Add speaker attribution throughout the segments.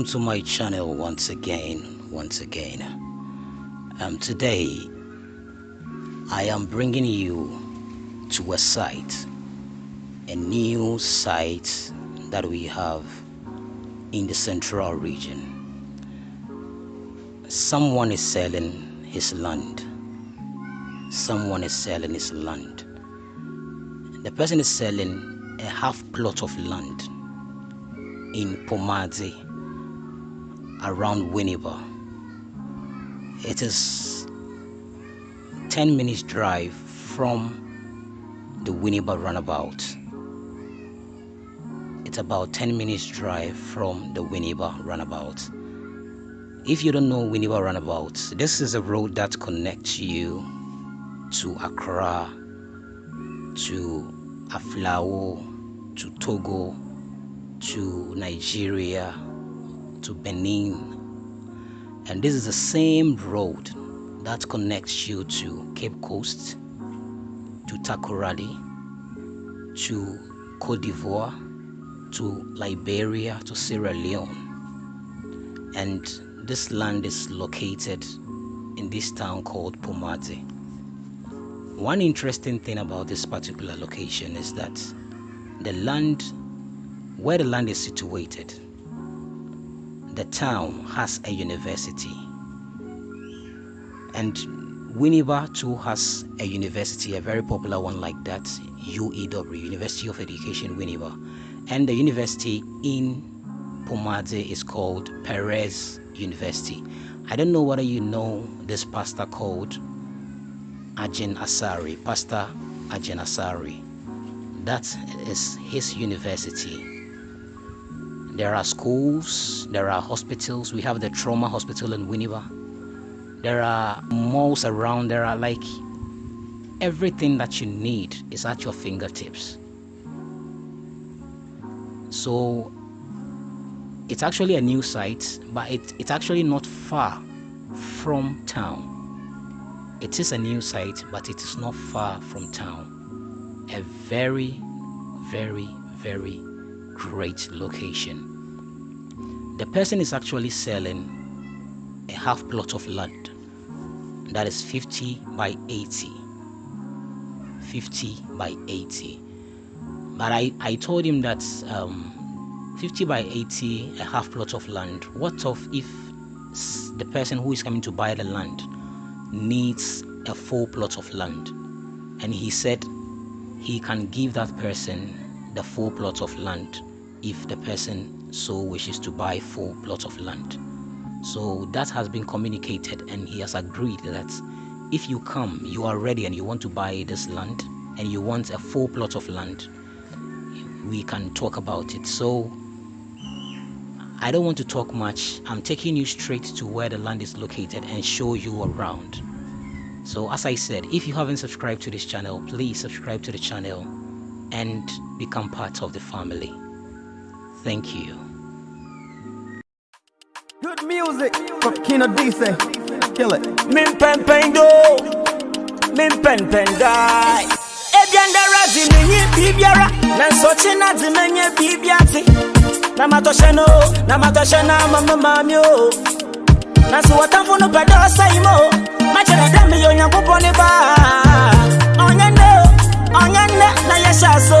Speaker 1: welcome to my channel once again once again. Um, today i am bringing you to a site a new site that we have in the central region. Someone is selling his land. Someone is selling his land. The person is selling a half plot of land in Pomadze around Winneba. It is 10 minutes drive from the Winneba runabout. It's about 10 minutes drive from the Winneba runabout. If you don't know Winneba runabout, this is a road that connects you to Accra, to Aflao, to Togo, to Nigeria, to Benin. And this is the same road that connects you to Cape Coast, to Takoradi, to Cote d'Ivoire, to Liberia, to Sierra Leone. And this land is located in this town called Pomadze. One interesting thing about this particular location is that the land where the land is situated, the town has a university. And Winneba too has a university, a very popular one like that, UEW, University of Education Winneba. And the university in Pomadze is called Perez University. I don't know whether you know this pastor called Agyin Asare, Pastor Agyin Asare. That is his university there are schools, there are hospitals. We have the trauma hospital in Winneba. There are malls around. There are like everything that you need is at your fingertips. So it's actually a new site, but it, it's actually not far from town. It is a new site, but it is not far from town. A very, very, very great location. The person is actually selling a half plot of land that is 50 by 80. 50 by 80. But I, I told him that um, 50 by 80, a half plot of land, what of if the person who is coming to buy the land needs a full plot of land? And he said he can give that person the full plot of land if the person so wishes to buy four plots of land. So that has been communicated and he has agreed that if you come, you are ready and you want to buy this land and you want a full plot of land, we can talk about it. So I don't want to talk much. I'm taking you straight to where the land is located and show you around. So as I said, if you haven't subscribed to this channel, please subscribe to the channel and become part of the family. Thank you.
Speaker 2: Good music from Kino Dice. Kill it.
Speaker 3: Min pen pen do. Min pen pen die. Ebianda razi menye bibiara. Nanso china di menye bibiati. Na matoshe no. Na matoshe na mama mami o. Nanso watamfu no pedo saimo. Machere dami yo nyankupo ba. Onye no. Onye ne na yesha so.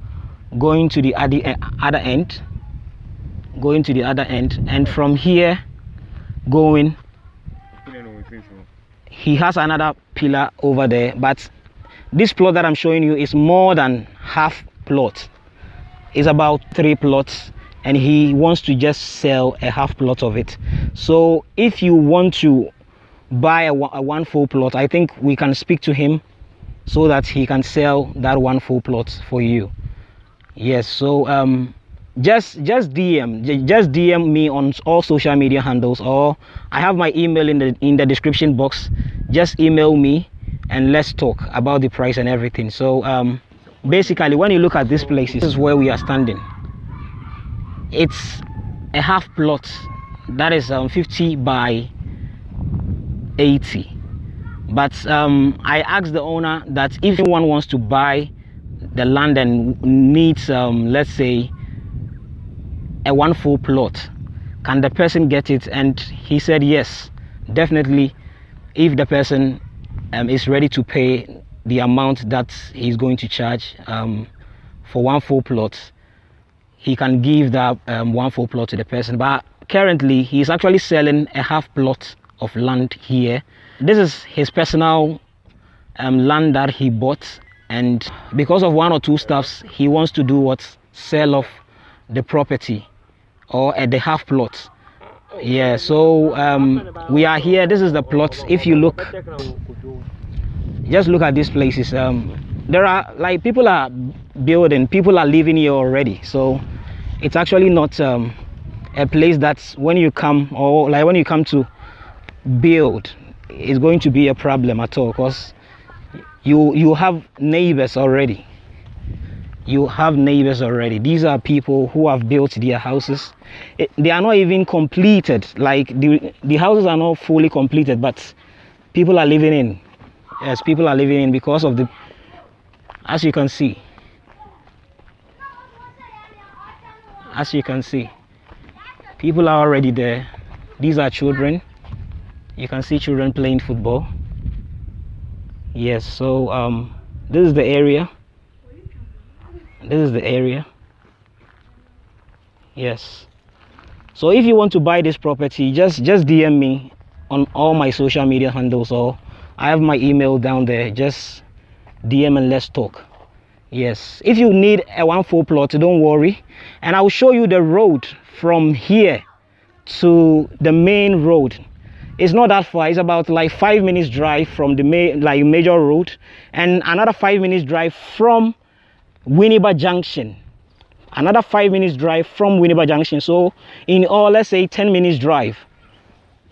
Speaker 1: going to the other end going to the other end and from here going he has another pillar over there but this plot that i'm showing you is more than half plot. It's about three plots and he wants to just sell a half plot of it. So if you want to buy a, a one full plot i think we can speak to him so that he can sell that one full plot for you yes so um just just DM just DM me on all social media handles or I have my email in the in the description box. Just email me and let's talk about the price and everything. So um, basically, when you look at this place, this is where we are standing. It's a half plot that is um, 50 by 80. But um, I asked the owner that if anyone wants to buy the land and needs, um, let's say, a one full plot, can the person get it? And he said yes, definitely. If the person um, is ready to pay the amount that he's going to charge um, for one full plot, he can give that um, one full plot to the person. But currently, he's actually selling a half plot of land here. This is his personal um, land that he bought, and because of one or two stuffs, he wants to do what sell off the property or at the half plot. Yeah, so um, we are here. This is the plot. If you look, just look at these places. Um, there are like people are building, people are living here already. So it's actually not um, a place that's when you come or like when you come to build, is going to be a problem at all because you you have neighbors already. You have neighbors already. These are people who have built their houses. It, they are not even completed. Like the the houses are not fully completed but people are living in. Yes people are living in because of the as you can see. As you can see. People are already there. These are children. You can see children playing football yes so um this is the area. This is the area. Yes. So if you want to buy this property just just dm me on all my social media handles or i have my email down there. Just dm and let's talk. Yes. If you need a one full plot don't worry. And i will show you the road from here to the main road it's not that far. It's about like five minutes drive from the main like major road and another five minutes drive from winneba junction. Another five minutes drive from winneba junction. So in all let's say 10 minutes drive.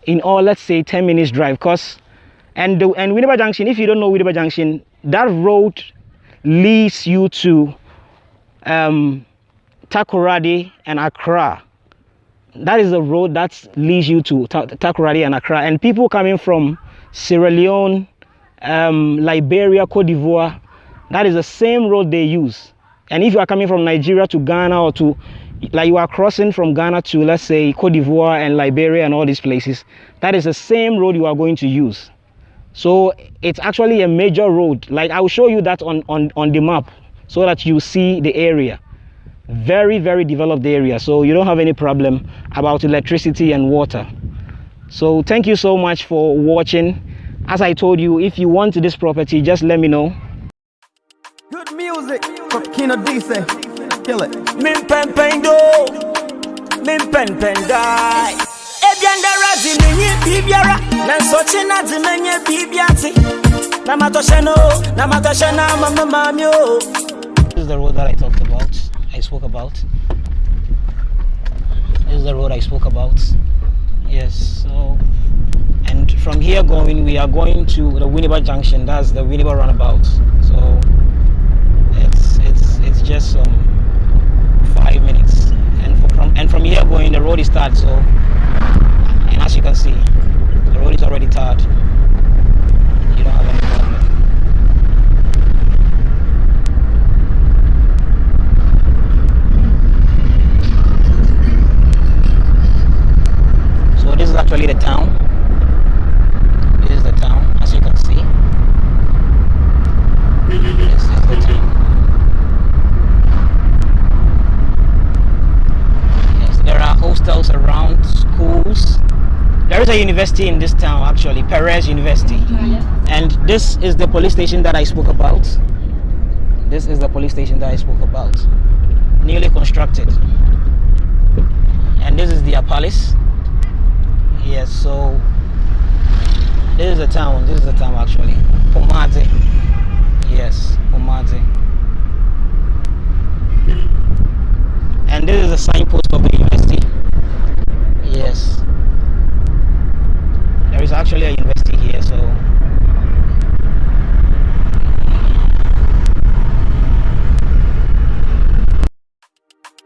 Speaker 1: In all let's say 10 minutes drive. Because and the, and winneba junction if you don't know winneba junction that road leads you to um takoradi and accra that is the road that leads you to Ta- Takoradi and Accra. And people coming from Sierra Leone, um, Liberia, Cote d'Ivoire, that is the same road they use. And if you are coming from Nigeria to Ghana or to, like you are crossing from Ghana to, let's say, Cote d'Ivoire and Liberia and all these places, that is the same road you are going to use. So it's actually a major road. Like I will show you that on, on, on the map so that you see the area very very developed area so you don't have any problem about electricity and water so thank you so much for watching as i told you if you want this property just let me know
Speaker 2: Good music from Kino Dice. Kill it.
Speaker 3: Min pen pen do, min pen pen die. Ebianda razi minyi bibiara, nanso china di menye bibiati. Na matoshe no, na matoshe na mama mami
Speaker 1: this is the road that i talked about i spoke about. This is the road i spoke about. Yes so and from here going we are going to the winneba junction. That's the winneba runabout. So it's it's it's just um five minutes. And from and from here going the road is tarred so and as you can see the road is already tarred you don't have any problem So this is actually the town. This is the town, as you can see. This is the town. Yes, there are hostels around, schools. There is a university in this town, actually, Perez University. Mm-hmm. And this is the police station that I spoke about. This is the police station that I spoke about. Newly constructed. And this is their palace. Yes, so this is the town. This is the town actually. Pomadze. Yes, Pomadze. And this is a signpost of the university. Yes. There is actually a university here, so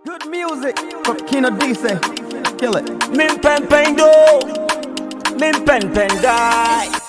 Speaker 2: Good music from Kino Dice. Kill it.
Speaker 3: Min pen pen do, min pen pen die.